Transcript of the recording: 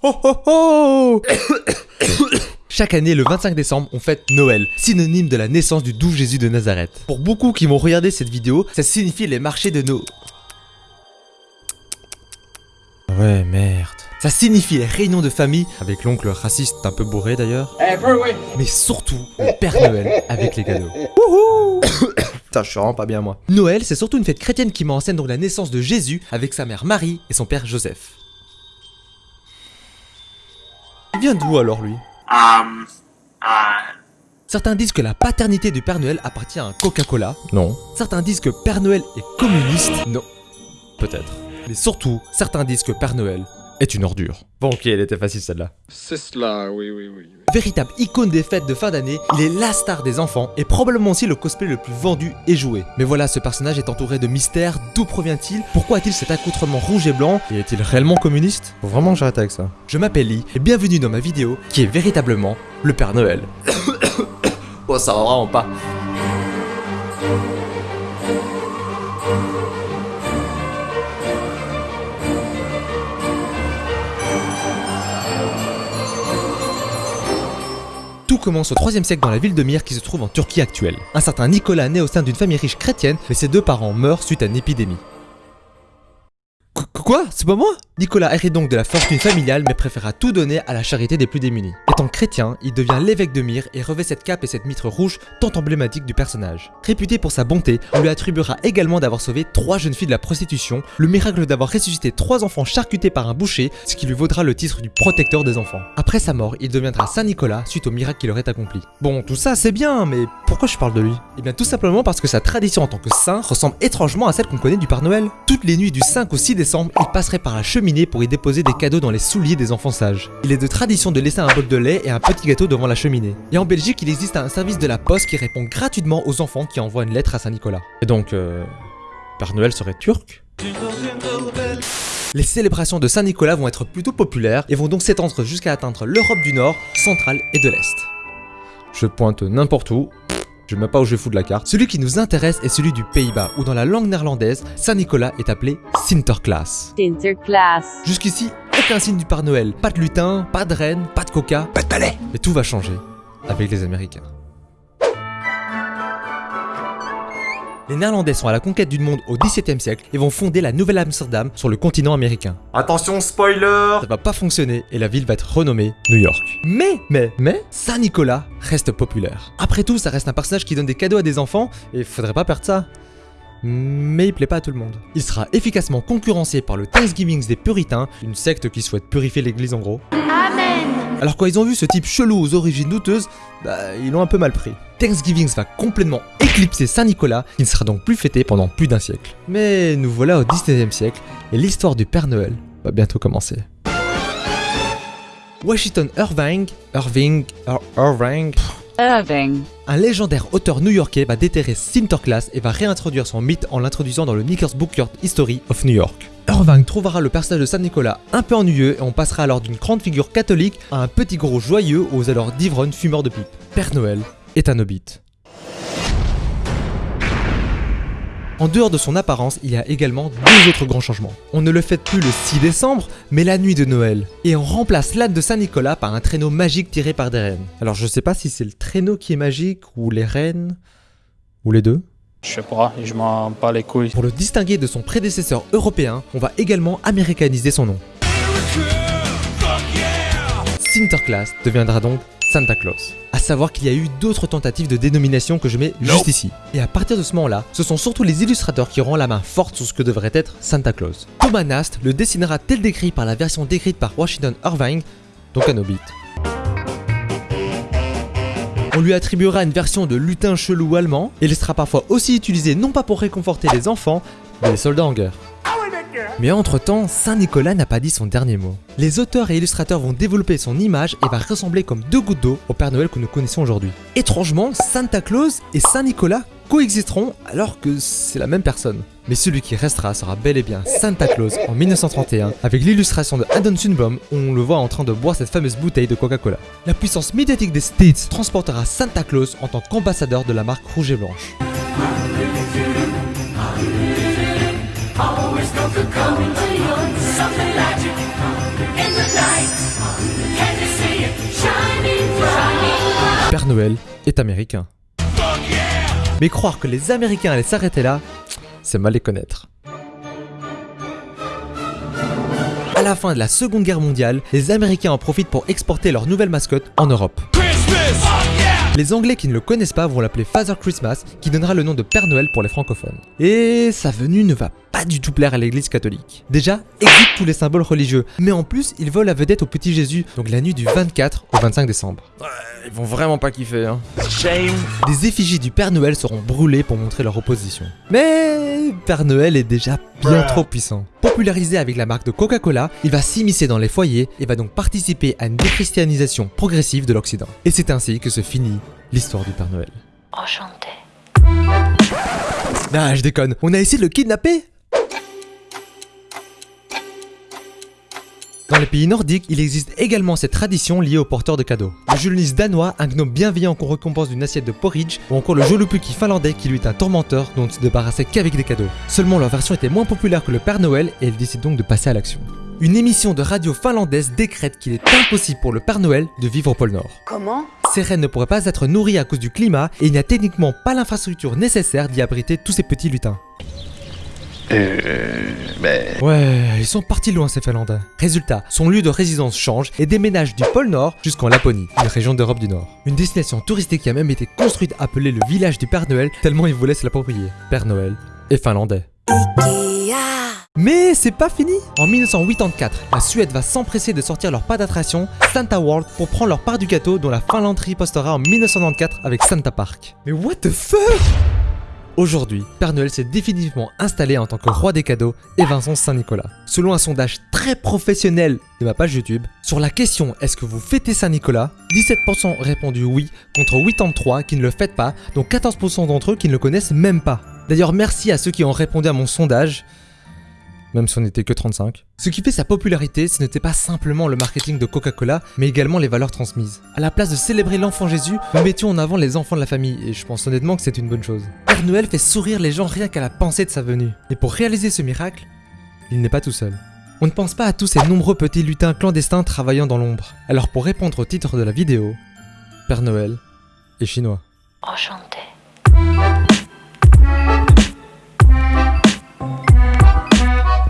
Oh oh oh Chaque année, le 25 décembre, on fête Noël, synonyme de la naissance du doux Jésus de Nazareth. Pour beaucoup qui vont regarder cette vidéo, ça signifie les marchés de Noël. Ouais, merde. Ça signifie les réunions de famille, avec l'oncle raciste un peu bourré d'ailleurs. Mais surtout, le Père Noël avec les cadeaux. Wouhou Putain, je suis vraiment pas bien moi. Noël, c'est surtout une fête chrétienne qui met en scène donc la naissance de Jésus avec sa mère Marie et son père Joseph. Il vient d'où alors lui? Um, uh, Certains disent que la paternité du Père Noël appartient à un Coca-Cola. Non. Certains disent que Père Noël est communiste. Non. Peut-être. Mais surtout, certains disent que Père Noël est une ordure. Bon ok, elle était facile celle-là. C'est cela, oui, oui, oui. Véritable icône des fêtes de fin d'année, il est la star des enfants et probablement aussi le cosplay le plus vendu et joué. Mais voilà, ce personnage est entouré de mystères, d'où provient-il? Pourquoi a-t-il cet accoutrement rouge et blanc? Et est-il réellement communiste? Faut vraiment que j'arrête avec ça. Je m'appelle Lee et bienvenue dans ma vidéo qui est véritablement le Père Noël. oh ça va vraiment pas. Tout commence au 3 siècle dans la ville de Myre qui se trouve en Turquie actuelle. Un certain Nicolas naît au sein d'une famille riche chrétienne, mais ses deux parents meurent suite à une épidémie. Qu- Quoi? C'est pas moi? Nicolas hérite donc de la fortune familiale mais préférera tout donner à la charité des plus démunis. Étant chrétien, il devient l'évêque de Myre et revêt cette cape et cette mitre rouge tant emblématique du personnage. Réputé pour sa bonté, on lui attribuera également d'avoir sauvé trois jeunes filles de la prostitution, le miracle d'avoir ressuscité trois enfants charcutés par un boucher, ce qui lui vaudra le titre du protecteur des enfants. Après sa mort, il deviendra Saint Nicolas suite au miracle qu'il aurait accompli. Bon, tout ça c'est bien, mais pourquoi je parle de lui? Eh bien tout simplement parce que sa tradition en tant que saint ressemble étrangement à celle qu'on connaît du Père Noël. Toutes les nuits du 5 au 6 décembre, il passerait par la cheminée pour y déposer des cadeaux dans les souliers des enfants sages. Il est de tradition de laisser un bol de lait et un petit gâteau devant la cheminée. Et en Belgique, il existe un service de la poste qui répond gratuitement aux enfants qui envoient une lettre à Saint Nicolas. Et donc, euh... Père Noël serait turc? Les célébrations de Saint-Nicolas vont être plutôt populaires et vont donc s'étendre jusqu'à atteindre l'Europe du Nord, centrale et de l'Est. Je pointe n'importe où, je ne sais même pas où je vais foutre la carte. Celui qui nous intéresse est celui du Pays-Bas, où dans la langue néerlandaise, Saint-Nicolas est appelé Sinterklaas. Sinterklaas. Jusqu'ici, aucun signe du Père Noël, pas de lutin, pas de reine, pas de coca, pas de palais. Mais tout va changer avec les Américains. Les Néerlandais sont à la conquête du monde au XVIIe siècle et vont fonder la Nouvelle-Amsterdam sur le continent américain. Attention, spoiler Ça va pas fonctionner et la ville va être renommée New York. Mais, mais, mais, Saint-Nicolas reste populaire. Après tout, ça reste un personnage qui donne des cadeaux à des enfants et faudrait pas perdre ça. Mais il plaît pas à tout le monde. Il sera efficacement concurrencé par le Thanksgiving des puritains, une secte qui souhaite purifier l'église en gros. Alors quand ils ont vu ce type chelou aux origines douteuses, bah ils l'ont un peu mal pris. Thanksgiving va complètement éclipser Saint-Nicolas, qui ne sera donc plus fêté pendant plus d'un siècle. Mais nous voilà au 19e siècle, et l'histoire du Père Noël va bientôt commencer. Washington Irving, Irving, Ir- Irving, Irving. un légendaire auteur new-yorkais va déterrer Sinterklaas et va réintroduire son mythe en l'introduisant dans le Knickerbocker History of New York. Irving trouvera le personnage de Saint-Nicolas un peu ennuyeux et on passera alors d'une grande figure catholique à un petit gros joyeux aux alors d'ivrognes fumeurs de pipe. Père Noël est un hobbit. En dehors de son apparence, il y a également deux autres grands changements. On ne le fête plus le 6 décembre, mais la nuit de Noël. Et on remplace l'âne de Saint-Nicolas par un traîneau magique tiré par des rennes. Alors je sais pas si c'est le traîneau qui est magique, ou les rennes, ou les deux. Je sais pas, je m'en bats les couilles. Pour le distinguer de son prédécesseur européen, on va également américaniser son nom. Sinterklaas deviendra donc Santa Claus. À savoir qu'il y a eu d'autres tentatives de dénomination que je mets juste ici. Et à partir de ce moment-là, ce sont surtout les illustrateurs qui auront la main forte sur ce que devrait être Santa Claus. Thomas Nast le dessinera tel décrit par la version décrite par Washington Irving, donc un hobbit. On lui attribuera une version de lutin chelou allemand, et il sera parfois aussi utilisé non pas pour réconforter les enfants, mais les soldats en guerre. Mais entre-temps, Saint-Nicolas n'a pas dit son dernier mot. Les auteurs et illustrateurs vont développer son image et va ressembler comme deux gouttes d'eau au Père Noël que nous connaissons aujourd'hui. Étrangement, Santa Claus et Saint-Nicolas coexisteront alors que c'est la même personne. Mais celui qui restera sera bel et bien Santa Claus en 1931 avec l'illustration de Adon Sunbaum où on le voit en train de boire cette fameuse bouteille de Coca-Cola. La puissance médiatique des States transportera Santa Claus en tant qu'ambassadeur de la marque rouge et blanche. Père Noël est américain. Mais croire que les Américains allaient s'arrêter là, c'est mal les connaître. À la fin de la Seconde Guerre mondiale, les Américains en profitent pour exporter leur nouvelle mascotte en Europe. Les Anglais qui ne le connaissent pas vont l'appeler Father Christmas, qui donnera le nom de Père Noël pour les francophones. Et sa venue ne va pas du tout plaire à l'église catholique. Déjà, exit tous les symboles religieux, mais en plus, il vole la vedette au petit Jésus, donc la nuit du 24 au 25 décembre. Ils vont vraiment pas kiffer, hein. Des effigies du Père Noël seront brûlées pour montrer leur opposition. Mais Père Noël est déjà bien trop puissant. Popularisé avec la marque de Coca-Cola, il va s'immiscer dans les foyers et va donc participer à une déchristianisation progressive de l'Occident. Et c'est ainsi que se finit l'histoire du Père Noël. Enchanté. Ah, je déconne, on a essayé de le kidnapper? Dans les pays nordiques, il existe également cette tradition liée aux porteurs de cadeaux. Le Julenis danois, un gnome bienveillant qu'on récompense d'une assiette de porridge, ou encore le Jolupuki finlandais qui lui est un tourmenteur dont on ne se débarrassait qu'avec des cadeaux. Seulement leur version était moins populaire que le Père Noël et elle décide donc de passer à l'action. Une émission de radio finlandaise décrète qu'il est impossible pour le Père Noël de vivre au pôle Nord. Comment? Ces reines ne pourraient pas être nourries à cause du climat et il n'y a techniquement pas l'infrastructure nécessaire d'y abriter tous ces petits lutins. Euh. Ben. Ouais, ils sont partis loin ces Finlandais. Résultat, son lieu de résidence change et déménage du pôle Nord jusqu'en Laponie, une région d'Europe du Nord. Une destination touristique qui a même été construite appelée le village du Père Noël tellement il voulait se l'approprier. Père Noël et finlandais. Mais c'est pas fini En 1984, la Suède va s'empresser de sortir leur pas d'attraction, Santa World, pour prendre leur part du gâteau dont la Finlande ripostera en 1994 avec Santa Park. Mais what the fuck? Aujourd'hui, Père Noël s'est définitivement installé en tant que roi des cadeaux et Vincent Saint-Nicolas. Selon un sondage très professionnel de ma page YouTube, sur la question est-ce que vous fêtez Saint-Nicolas? 17% répondu oui contre 83 qui ne le fêtent pas, dont 14% d'entre eux qui ne le connaissent même pas. D'ailleurs merci à ceux qui ont répondu à mon sondage, même si on n'était que 35. Ce qui fait sa popularité, ce n'était pas simplement le marketing de Coca-Cola, mais également les valeurs transmises. À la place de célébrer l'enfant Jésus, nous mettions en avant les enfants de la famille, et je pense honnêtement que c'est une bonne chose. Père Noël fait sourire les gens rien qu'à la pensée de sa venue. Et pour réaliser ce miracle, il n'est pas tout seul. On ne pense pas à tous ces nombreux petits lutins clandestins travaillant dans l'ombre. Alors pour répondre au titre de la vidéo, Père Noël est chinois. Enchanté.